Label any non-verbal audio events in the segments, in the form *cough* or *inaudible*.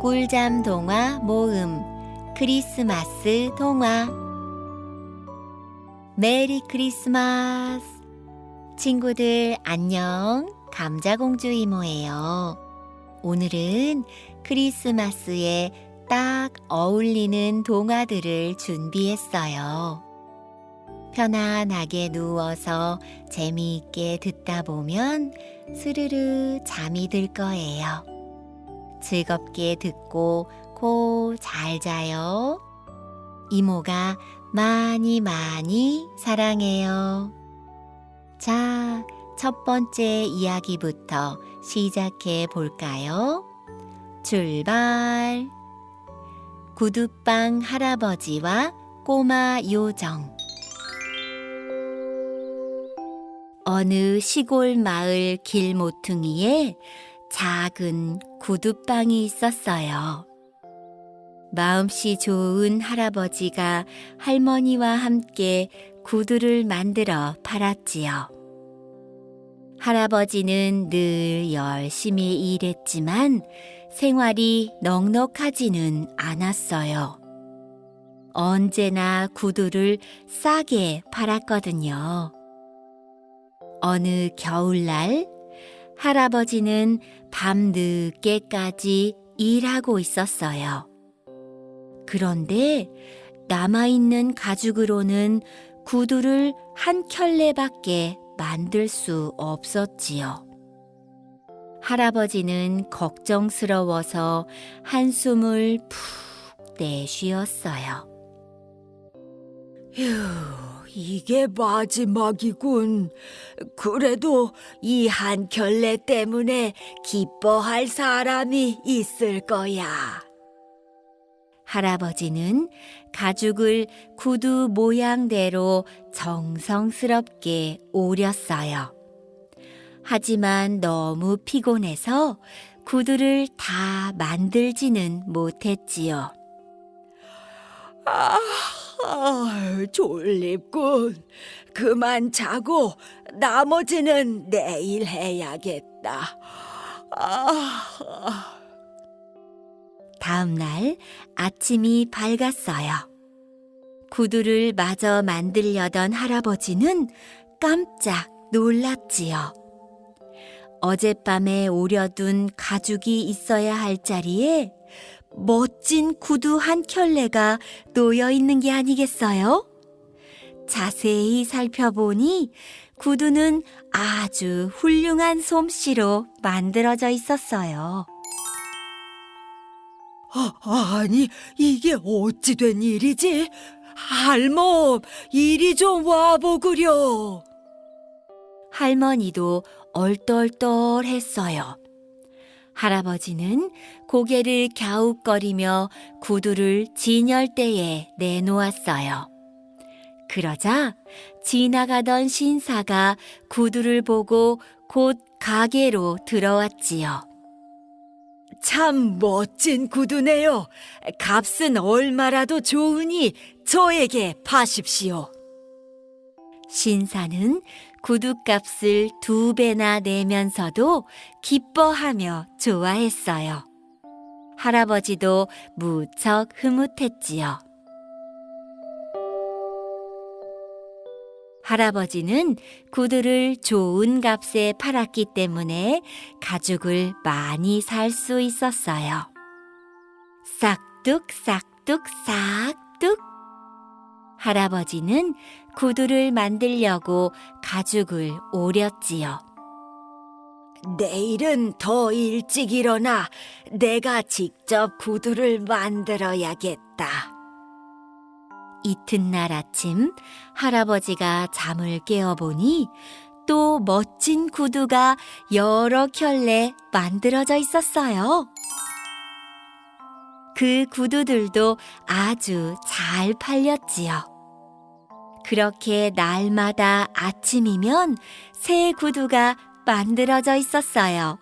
꿀잠 동화 모음 크리스마스 동화 메리 크리스마스 친구들 안녕 감자공주 이모예요. 오늘은 크리스마스에 딱 어울리는 동화들을 준비했어요. 편안하게 누워서 재미있게 듣다 보면 스르르 잠이 들 거예요. 즐겁게 듣고 코잘 자요. 이모가 많이 많이 사랑해요. 자, 첫 번째 이야기부터 시작해 볼까요? 출발! 구두빵 할아버지와 꼬마 요정 어느 시골 마을 길 모퉁이에 작은 구두빵이 있었어요. 마음씨 좋은 할아버지가 할머니와 함께 구두를 만들어 팔았지요. 할아버지는 늘 열심히 일했지만 생활이 넉넉하지는 않았어요. 언제나 구두를 싸게 팔았거든요. 어느 겨울날 할아버지는 밤 늦게까지 일하고 있었어요. 그런데 남아있는 가죽으로는 구두를 한 켤레밖에 만들 수 없었지요. 할아버지는 걱정스러워서 한숨을 푹 내쉬었어요. 휴, 이게 마지막이군. 그래도 이한 켤레 때문에 기뻐할 사람이 있을 거야. 할아버지는 가죽을 구두 모양대로 정성스럽게 오렸어요. 하지만 너무 피곤해서 구두를 다 만들지는 못했지요. 아, 아, 졸립군. 그만 자고 나머지는 내일 해야겠다. 아, 다음 날 아침이 밝았어요. 구두를 마저 만들려던 할아버지는 깜짝 놀랐지요. 어젯밤에 오려둔 가죽이 있어야 할 자리에 멋진 구두 한 켤레가 놓여 있는 게 아니겠어요? 자세히 살펴보니 구두는 아주 훌륭한 솜씨로 만들어져 있었어요. 아, 아니, 이게 어찌 된 일이지? 할멈, 이리 좀 와보구려. 할머니도 얼떨떨했어요. 할아버지는 고개를 갸웃거리며 구두를 진열대에 내놓았어요. 그러자 지나가던 신사가 구두를 보고 곧 가게로 들어왔지요. 참 멋진 구두네요. 값은 얼마라도 좋으니 저에게 파십시오. 신사는 구두값을 두 배나 내면서도 기뻐하며 좋아했어요. 할아버지도 무척 흐뭇했지요. 할아버지는 구두를 좋은 값에 팔았기 때문에 가죽을 많이 살 수 있었어요. 싹둑, 싹둑, 싹둑. 할아버지는 구두를 만들려고 가죽을 오렸지요. 내일은 더 일찍 일어나 내가 직접 구두를 만들어야겠다. 이튿날 아침 할아버지가 잠을 깨어보니 또 멋진 구두가 여러 켤레 만들어져 있었어요. 그 구두들도 아주 잘 팔렸지요. 그렇게 날마다 아침이면 새 구두가 만들어져 있었어요.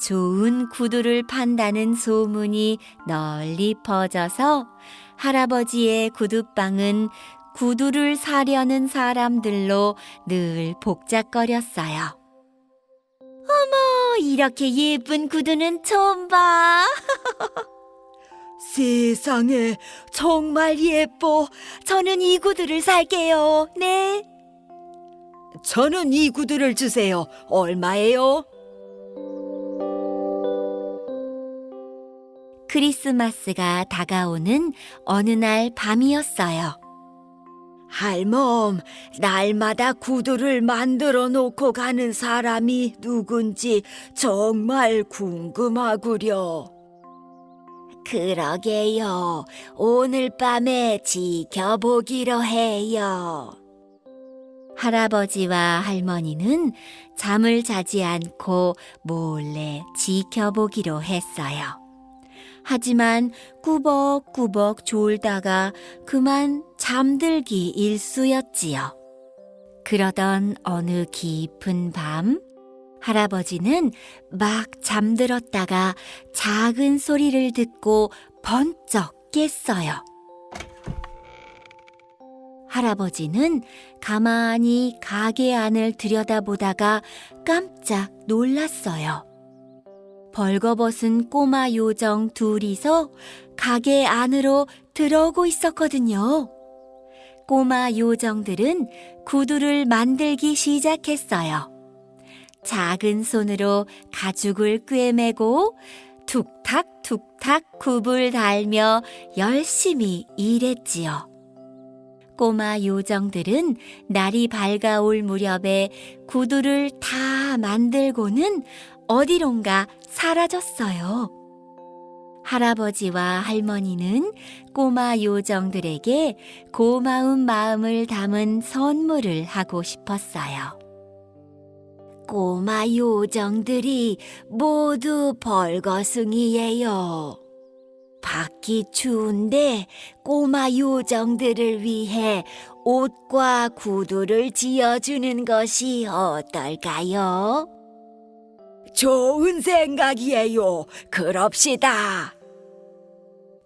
좋은 구두를 판다는 소문이 널리 퍼져서 할아버지의 구두방은 구두를 사려는 사람들로 늘 복잡거렸어요. 어머, 이렇게 예쁜 구두는 처음 봐. *laughs* 세상에 정말 예뻐. 저는 이 구두를 살게요. 네. 저는 이 구두를 주세요. 얼마예요? 크리스마스가 다가오는 어느 날 밤이었어요. 할멈, 날마다 구두를 만들어 놓고 가는 사람이 누군지 정말 궁금하구려. 그러게요. 오늘 밤에 지켜보기로 해요. 할아버지와 할머니는 잠을 자지 않고 몰래 지켜보기로 했어요. 하지만 꾸벅꾸벅 졸다가 그만 잠들기 일쑤였지요. 그러던 어느 깊은 밤, 할아버지는 막 잠들었다가 작은 소리를 듣고 번쩍 깼어요. 할아버지는 가만히 가게 안을 들여다보다가 깜짝 놀랐어요. 벌거벗은 꼬마 요정 둘이서 가게 안으로 들어오고 있었거든요. 꼬마 요정들은 구두를 만들기 시작했어요. 작은 손으로 가죽을 꿰매고 툭탁툭탁 굽을 달며 열심히 일했지요. 꼬마 요정들은 날이 밝아올 무렵에 구두를 다 만들고는 어디론가 사라졌어요. 할아버지와 할머니는 꼬마 요정들에게 고마운 마음을 담은 선물을 하고 싶었어요. 꼬마 요정들이 모두 벌거숭이예요. 밖이 추운데 꼬마 요정들을 위해 옷과 구두를 지어주는 것이 어떨까요? 좋은 생각이에요. 그럽시다.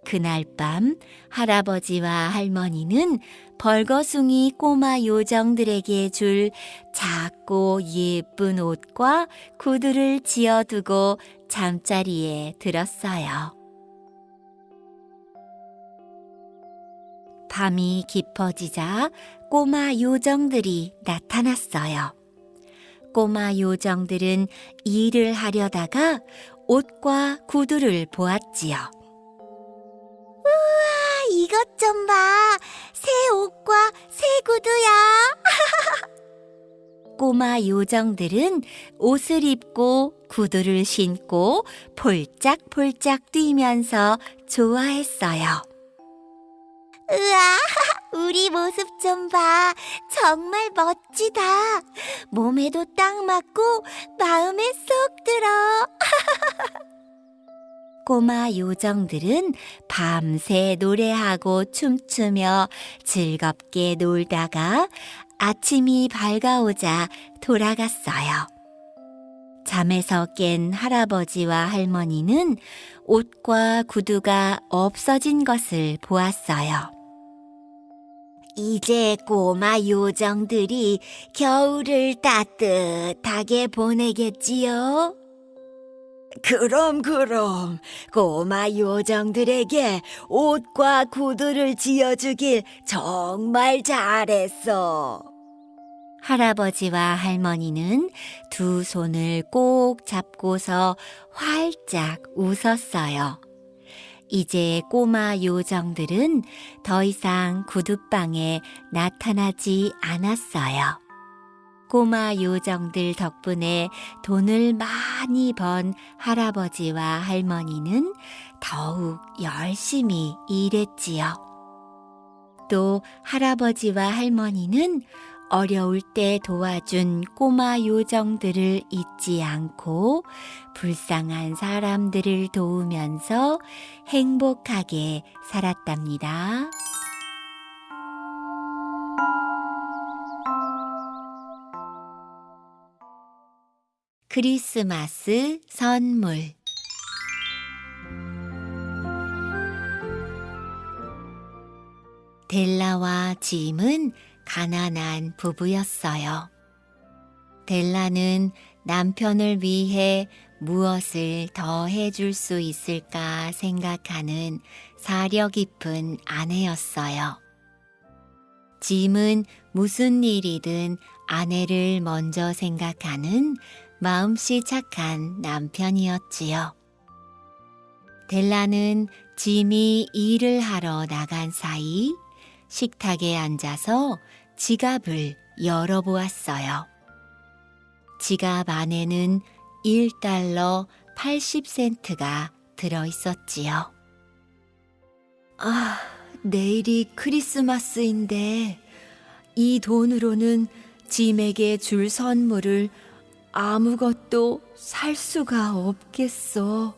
그날 밤 할아버지와 할머니는 벌거숭이 꼬마 요정들에게 줄 작고 예쁜 옷과 구두를 지어두고 잠자리에 들었어요. 밤이 깊어지자 꼬마 요정들이 나타났어요. 꼬마 요정들은 일을 하려다가 옷과 구두를 보았지요. 이것 좀 봐. 새 옷과 새 구두야. *laughs* 꼬마 요정들은 옷을 입고 구두를 신고 폴짝폴짝 뛰면서 좋아했어요. 우와, *laughs* 우리 모습 좀 봐. 정말 멋지다. 몸에도 딱 맞고 마음에 쏙 들어. *laughs* 꼬마 요정들은 밤새 노래하고 춤추며 즐겁게 놀다가 아침이 밝아오자 돌아갔어요. 잠에서 깬 할아버지와 할머니는 옷과 구두가 없어진 것을 보았어요. 이제 꼬마 요정들이 겨울을 따뜻하게 보내겠지요? 그럼 그럼 꼬마 요정들에게 옷과 구두를 지어주길 정말 잘했어. 할아버지와 할머니는 두 손을 꼭 잡고서 활짝 웃었어요. 이제 꼬마 요정들은 더 이상 구두방에 나타나지 않았어요. 꼬마 요정들 덕분에 돈을 많이 번 할아버지와 할머니는 더욱 열심히 일했지요. 또 할아버지와 할머니는 어려울 때 도와준 꼬마 요정들을 잊지 않고 불쌍한 사람들을 도우면서 행복하게 살았답니다. 크리스마스 선물 델라와 짐은 가난한 부부였어요. 델라는 남편을 위해 무엇을 더 해줄 수 있을까 생각하는 사려 깊은 아내였어요. 짐은 무슨 일이든 아내를 먼저 생각하는 마음씨 착한 남편이었지요. 델라는 짐이 일을 하러 나간 사이 식탁에 앉아서 지갑을 열어보았어요. 지갑 안에는 1달러 80센트가 들어 있었지요. 아, 내일이 크리스마스인데 이 돈으로는 짐에게 줄 선물을 아무것도 살 수가 없겠어.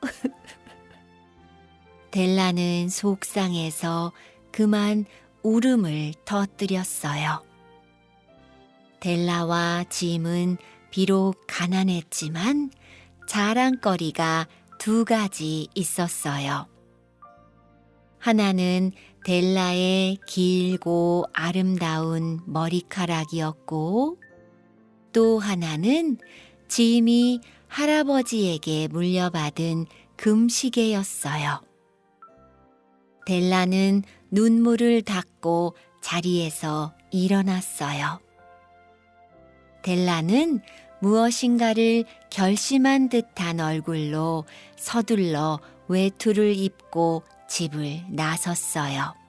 *laughs* 델라는 속상해서 그만 울음을 터뜨렸어요. 델라와 짐은 비록 가난했지만 자랑거리가 두 가지 있었어요. 하나는 델라의 길고 아름다운 머리카락이었고, 또 하나는 짐이 할아버지에게 물려받은 금시계였어요. 델라는 눈물을 닦고 자리에서 일어났어요. 델라는 무엇인가를 결심한 듯한 얼굴로 서둘러 외투를 입고 집을 나섰어요.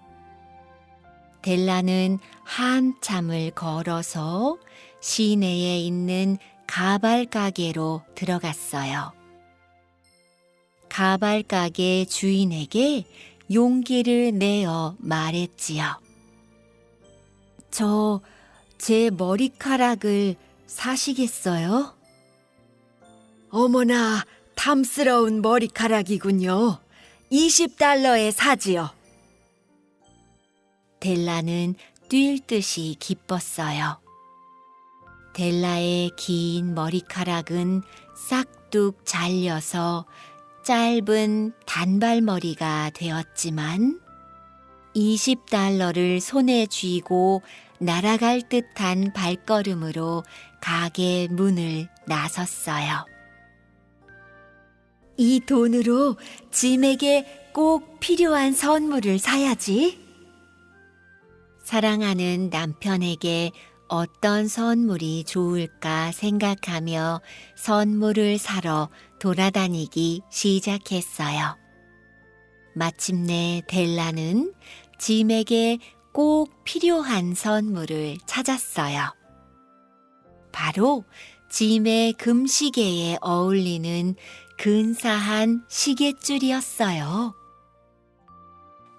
델라는 한참을 걸어서 시내에 있는 가발 가게로 들어갔어요. 가발 가게 주인에게 용기를 내어 말했지요. 저 제 머리카락을 사시겠어요? 어머나, 탐스러운 머리카락이군요. 20달러에 사지요. 델라는 뛸 듯이 기뻤어요. 델라의 긴 머리카락은 싹둑 잘려서 짧은 단발머리가 되었지만 20달러를 손에 쥐고 날아갈 듯한 발걸음으로 가게 문을 나섰어요. 이 돈으로 짐에게 꼭 필요한 선물을 사야지. 사랑하는 남편에게 어떤 선물이 좋을까 생각하며 선물을 사러 돌아다니기 시작했어요. 마침내 델라는 짐에게 꼭 필요한 선물을 찾았어요. 바로 짐의 금시계에 어울리는 근사한 시계줄이었어요.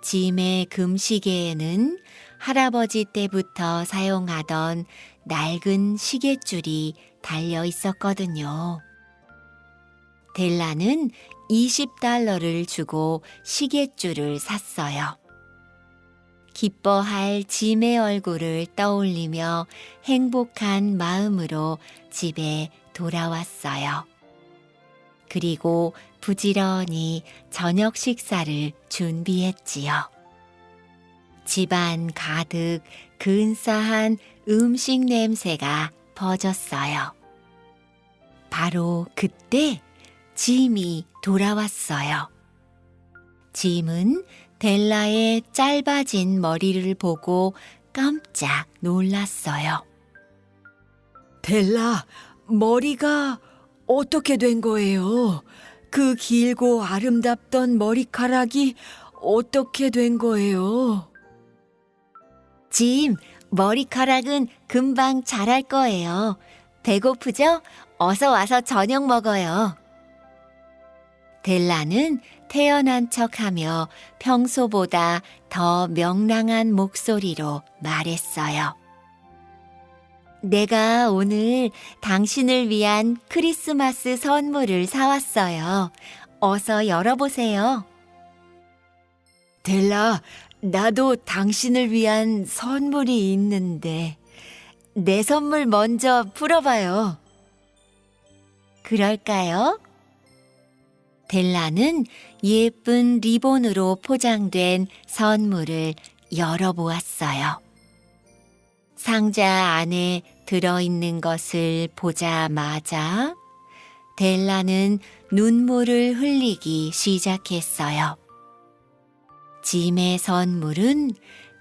짐의 금시계에는 할아버지 때부터 사용하던 낡은 시계줄이 달려 있었거든요. 델라는 20달러를 주고 시계줄을 샀어요. 기뻐할 짐의 얼굴을 떠올리며 행복한 마음으로 집에 돌아왔어요. 그리고 부지런히 저녁 식사를 준비했지요. 집안 가득 근사한 음식 냄새가 퍼졌어요. 바로 그때 짐이 돌아왔어요. 짐은 델라의 짧아진 머리를 보고 깜짝 놀랐어요. 델라, 머리가 어떻게 된 거예요? 그 길고 아름답던 머리카락이 어떻게 된 거예요? 짐, 머리카락은 금방 자랄 거예요. 배고프죠? 어서 와서 저녁 먹어요. 델라는 태어난 척하며 평소보다 더 명랑한 목소리로 말했어요. 내가 오늘 당신을 위한 크리스마스 선물을 사왔어요. 어서 열어보세요. 델라, 나도 당신을 위한 선물이 있는데, 내 선물 먼저 풀어봐요. 그럴까요? 델라는 예쁜 리본으로 포장된 선물을 열어보았어요. 상자 안에 들어있는 것을 보자마자 델라는 눈물을 흘리기 시작했어요. 짐의 선물은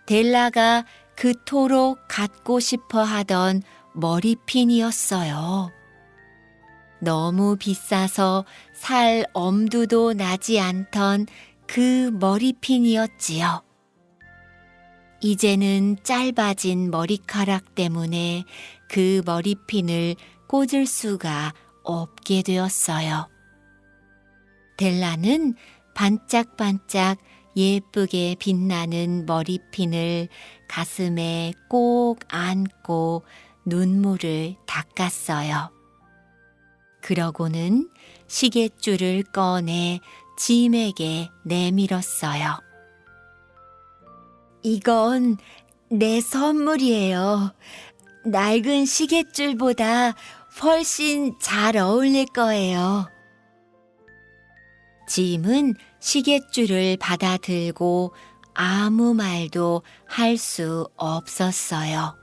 델라가 그토록 갖고 싶어 하던 머리핀이었어요. 너무 비싸서 살 엄두도 나지 않던 그 머리핀이었지요. 이제는 짧아진 머리카락 때문에 그 머리핀을 꽂을 수가 없게 되었어요. 델라는 반짝반짝 예쁘게 빛나는 머리핀을 가슴에 꼭 안고 눈물을 닦았어요. 그러고는 시계줄을 꺼내 짐에게 내밀었어요. 이건 내 선물이에요. 낡은 시계줄보다 훨씬 잘 어울릴 거예요. 짐은 시계줄을 받아들고 아무 말도 할 수 없었어요.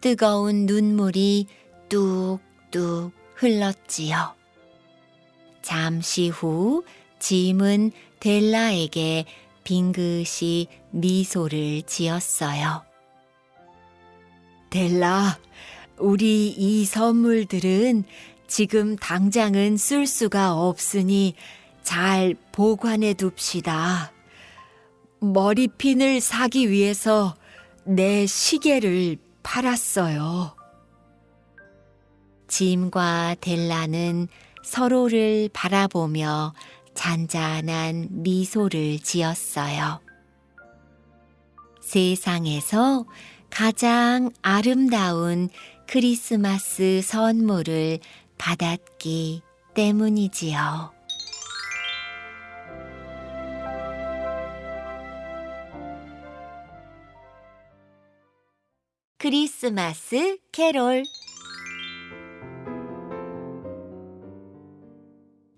뜨거운 눈물이 뚝뚝 흘렀지요. 잠시 후 짐은 델라에게 빙긋이 미소를 지었어요. 델라, 우리 이 선물들은 지금 당장은 쓸 수가 없으니 잘 보관해 둡시다. 머리핀을 사기 위해서 내 시계를 팔았어요. 짐과 델라는 서로를 바라보며 잔잔한 미소를 지었어요. 세상에서 가장 아름다운 크리스마스 선물을 받았기 때문이지요. 크리스마스 캐롤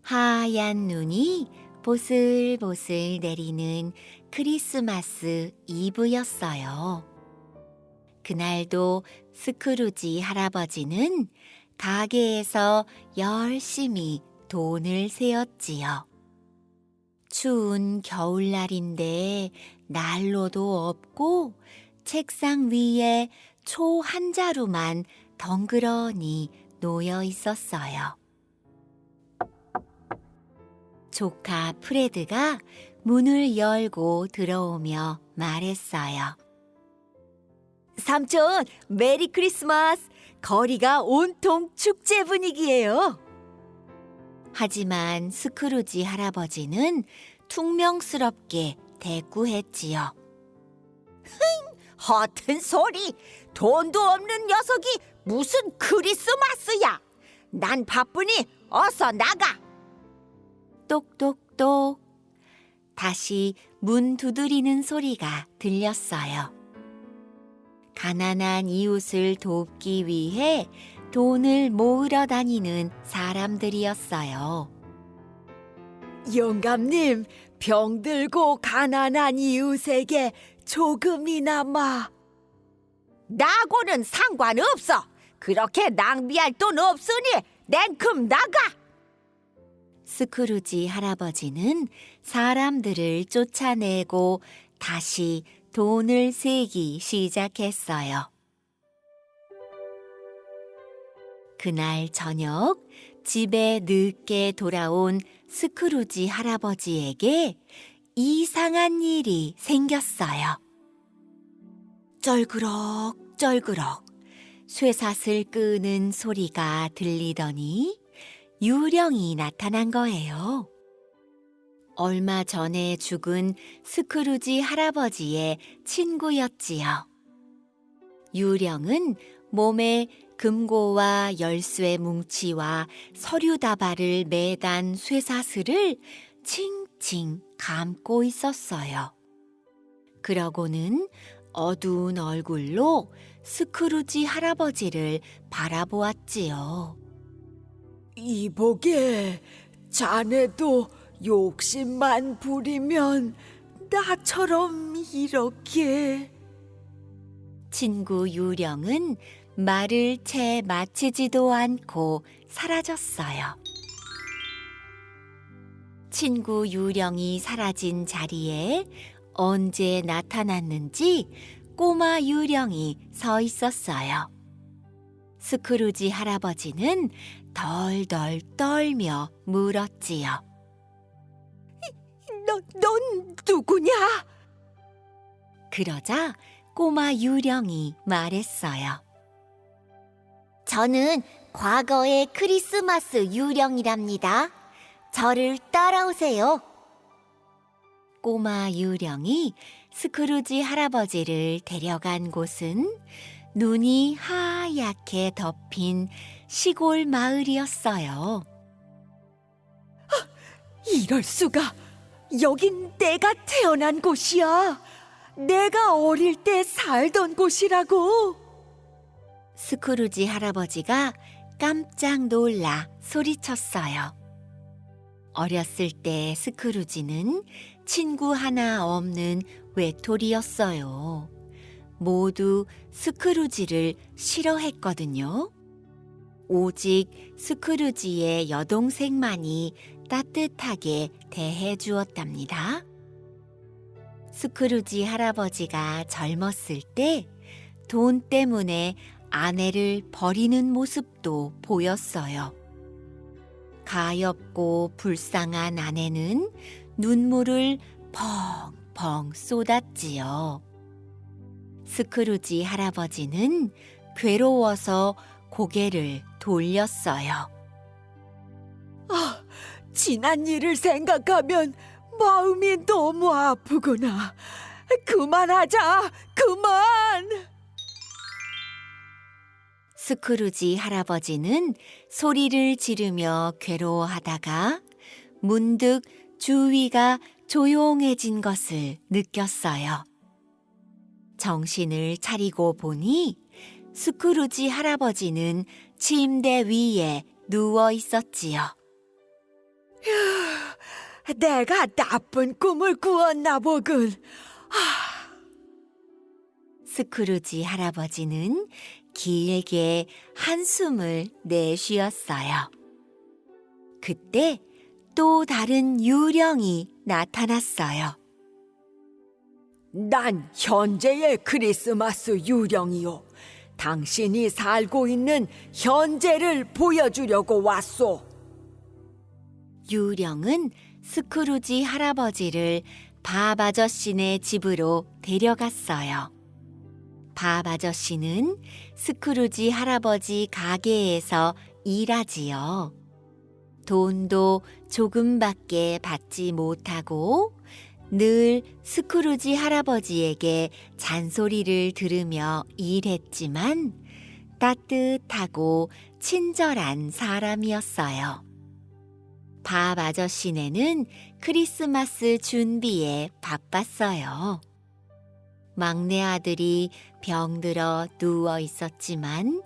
하얀 눈이 보슬보슬 내리는 크리스마스 이브였어요. 그날도 스크루지 할아버지는 가게에서 열심히 돈을 세었지요. 추운 겨울날인데 난로도 없고 책상 위에 초 한 자루만 덩그러니 놓여 있었어요. 조카 프레드가 문을 열고 들어오며 말했어요. 삼촌, 메리 크리스마스! 거리가 온통 축제 분위기예요. 하지만 스크루지 할아버지는 퉁명스럽게 대꾸했지요. 허튼 소리! 돈도 없는 녀석이 무슨 크리스마스야! 난 바쁘니 어서 나가! 똑똑똑. 다시 문 두드리는 소리가 들렸어요. 가난한 이웃을 돕기 위해 돈을 모으러 다니는 사람들이었어요. 영감님, 병들고 가난한 이웃에게 조금이나마. 나하고는 상관없어! 그렇게 낭비할 돈 없으니 냉큼 나가! 스크루지 할아버지는 사람들을 쫓아내고 다시 돈을 세기 시작했어요. 그날 저녁 집에 늦게 돌아온 스크루지 할아버지에게 이상한 일이 생겼어요. 쩔그럭 쩔그럭 쇠사슬 끄는 소리가 들리더니 유령이 나타난 거예요. 얼마 전에 죽은 스크루지 할아버지의 친구였지요. 유령은 몸에 금고와 열쇠 뭉치와 서류 다발을 매단 쇠사슬을 칭칭 감고 있었어요. 그러고는 어두운 얼굴로 스크루지 할아버지를 바라보았지요. 이보게, 자네도 욕심만 부리면 나처럼 이렇게. 친구 유령은 말을 채 마치지도 않고 사라졌어요. 친구 유령이 사라진 자리에 언제 나타났는지 꼬마 유령이 서 있었어요. 스크루지 할아버지는 덜덜 떨며 물었지요. 너, 넌 누구냐? 그러자 꼬마 유령이 말했어요. 저는 과거의 크리스마스 유령이랍니다. 저를 따라오세요. 꼬마 유령이 스크루지 할아버지를 데려간 곳은 눈이 하얗게 덮인 시골 마을이었어요. 이럴 수가. 여긴 내가 태어난 곳이야. 내가 어릴 때 살던 곳이라고. 스크루지 할아버지가 깜짝 놀라 소리쳤어요. 어렸을 때 스크루지는 친구 하나 없는 외톨이였어요. 모두 스크루지를 싫어했거든요. 오직 스크루지의 여동생만이 따뜻하게 대해 주었답니다. 스크루지 할아버지가 젊었을 때 돈 때문에 아내를 버리는 모습도 보였어요. 가엾고 불쌍한 아내는 눈물을 펑펑 쏟았지요. 스크루지 할아버지는 괴로워서 고개를 돌렸어요. 아, 지난 일을 생각하면 마음이 너무 아프구나. 그만하자, 그만! 스크루지 할아버지는 소리를 지르며 괴로워하다가 문득 주위가 조용해진 것을 느꼈어요. 정신을 차리고 보니 스크루지 할아버지는 침대 위에 누워 있었지요. 내가 나쁜 꿈을 꾸었나 보군. 스크루지 할아버지는 길게 한숨을 내쉬었어요. 그때 또 다른 유령이 나타났어요. 난 현재의 크리스마스 유령이요. 당신이 살고 있는 현재를 보여주려고 왔소. 유령은 스크루지 할아버지를 밥 아저씨네 집으로 데려갔어요. 밥 아저씨는 스크루지 할아버지 가게에서 일하지요. 돈도 조금밖에 받지 못하고 늘 스크루지 할아버지에게 잔소리를 들으며 일했지만 따뜻하고 친절한 사람이었어요. 밥 아저씨네는 크리스마스 준비에 바빴어요. 막내 아들이 병들어 누워 있었지만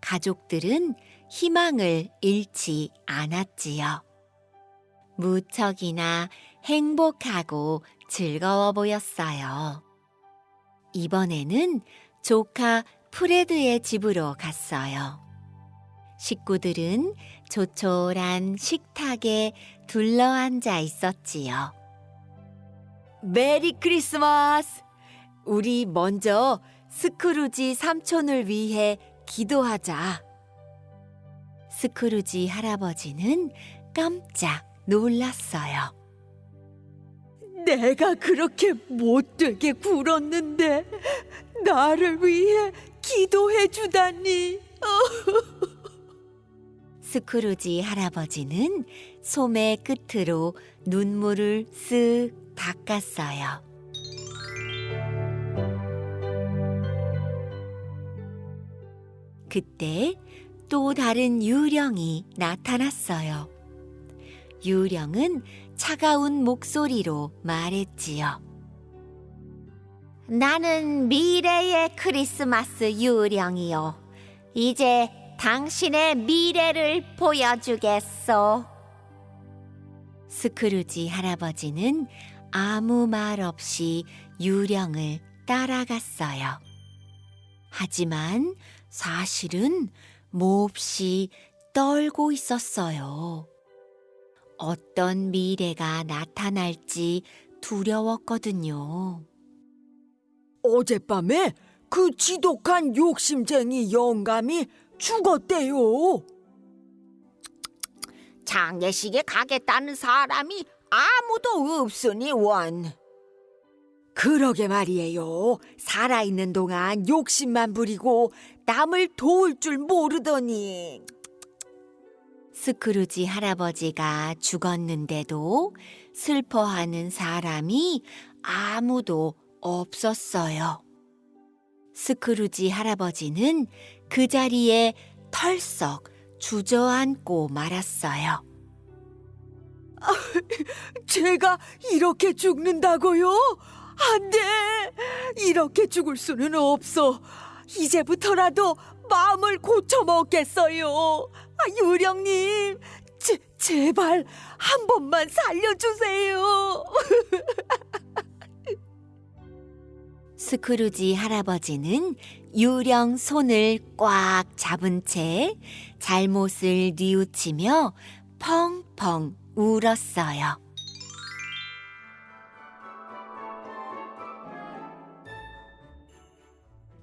가족들은 희망을 잃지 않았지요. 무척이나 행복하고 즐거워 보였어요. 이번에는 조카 프레드의 집으로 갔어요. 식구들은 조촐한 식탁에 둘러앉아 있었지요. Merry Christmas! 우리 먼저 스크루지 삼촌을 위해 기도하자. 스크루지 할아버지는 깜짝 놀랐어요. 내가 그렇게 못되게 굴었는데 나를 위해 기도해 주다니. *laughs* 스크루지 할아버지는 소매 끝으로 눈물을 쓱 닦았어요. 그때 또 다른 유령이 나타났어요. 유령은 차가운 목소리로 말했지요. 나는 미래의 크리스마스 유령이요. 이제 당신의 미래를 보여주겠소. 스크루지 할아버지는 아무 말 없이 유령을 따라갔어요. 하지만 사실은 몹시 떨고 있었어요. 어떤 미래가 나타날지 두려웠거든요. 어젯밤에 그 지독한 욕심쟁이 영감이 죽었대요. 장례식에 가겠다는 사람이 아무도 없으니 원. 그러게 말이에요. 살아있는 동안 욕심만 부리고 남을 도울 줄 모르더니. 스크루지 할아버지가 죽었는데도 슬퍼하는 사람이 아무도 없었어요. 스크루지 할아버지는 그 자리에 털썩 주저앉고 말았어요. *laughs* 제가 이렇게 죽는다고요? 안 돼! 이렇게 죽을 수는 없어. 이제부터라도 마음을 고쳐먹겠어요. 아, 유령님, 제, 제발 한 번만 살려주세요. *laughs* 스크루지 할아버지는 유령 손을 꽉 잡은 채 잘못을 뉘우치며 펑펑 울었어요.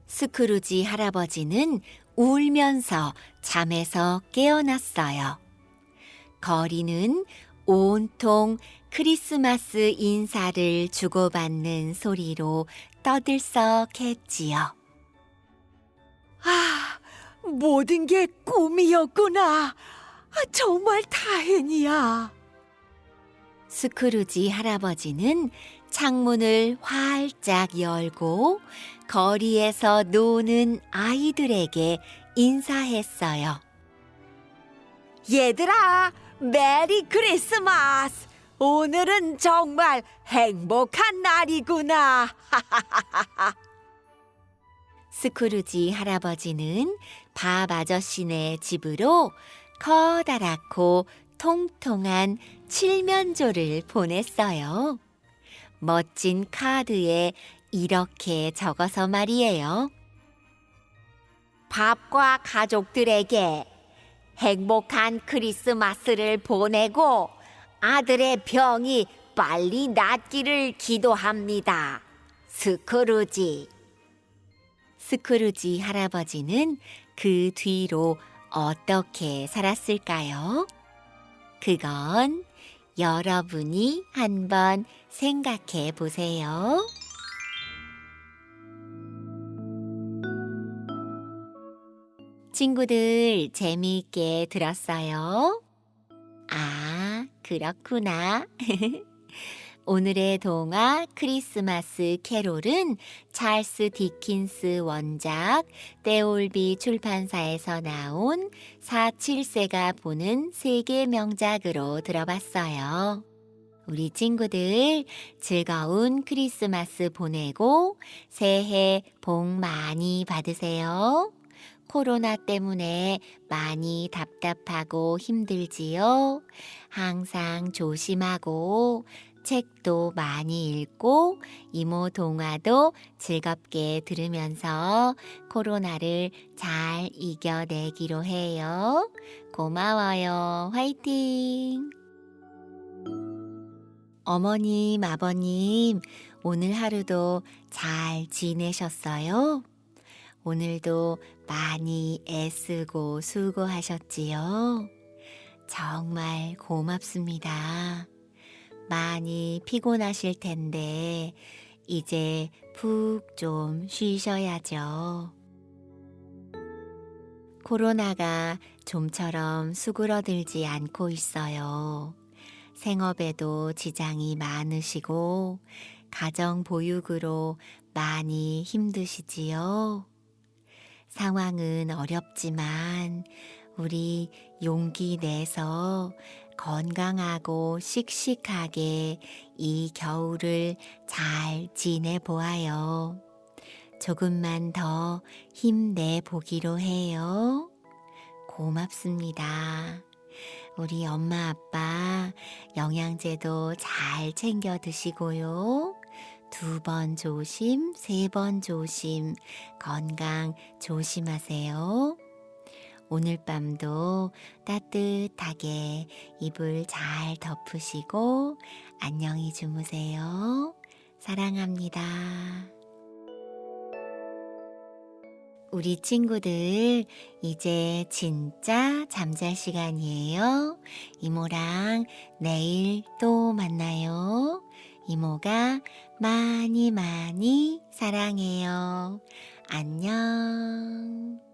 스크루지 할아버지는 울면서 잠에서 깨어났어요. 거리는 온통 크리스마스 인사를 주고받는 소리로 떠들썩했지요. 아, 모든 게 꿈이었구나. 아, 정말 다행이야. 스크루지 할아버지는 창문을 활짝 열고 거리에서 노는 아이들에게 인사했어요. 얘들아, 메리 크리스마스! 오늘은 정말 행복한 날이구나. *laughs* 스크루지 할아버지는 밥 아저씨네 집으로 커다랗고 통통한 칠면조를 보냈어요. 멋진 카드에 이렇게 적어서 말이에요. 밥과 가족들에게 행복한 크리스마스를 보내고 아들의 병이 빨리 낫기를 기도합니다. 스크루지. 스크루지 할아버지는 그 뒤로 어떻게 살았을까요? 그건 여러분이 한번 생각해 보세요. 친구들 재미있게 들었어요? 아, 그렇구나. *laughs* 오늘의 동화 크리스마스 캐롤은 찰스 디킨스 원작 떼올비 출판사에서 나온 4, 7세가 보는 세계 명작으로 들어봤어요. 우리 친구들 즐거운 크리스마스 보내고 새해 복 많이 받으세요. 코로나 때문에 많이 답답하고 힘들지요. 항상 조심하고 책도 많이 읽고 이모 동화도 즐겁게 들으면서 코로나를 잘 이겨내기로 해요. 고마워요. 화이팅! 어머님, 아버님, 오늘 하루도 잘 지내셨어요? 오늘도 많이 애쓰고 수고하셨지요? 정말 고맙습니다. 많이 피곤하실 텐데, 이제 푹 좀 쉬셔야죠. 코로나가 좀처럼 수그러들지 않고 있어요. 생업에도 지장이 많으시고, 가정 보육으로 많이 힘드시지요? 상황은 어렵지만 우리 용기 내서 건강하고 씩씩하게 이 겨울을 잘 지내보아요. 조금만 더 힘내 보기로 해요. 고맙습니다. 우리 엄마 아빠 영양제도 잘 챙겨 드시고요. 두 번 조심, 세 번 조심, 건강 조심하세요. 오늘 밤도 따뜻하게 이불 잘 덮으시고 안녕히 주무세요. 사랑합니다. 우리 친구들, 이제 진짜 잠잘 시간이에요. 이모랑 내일 또 만나요. 이모가 많이 많이 사랑해요. 안녕.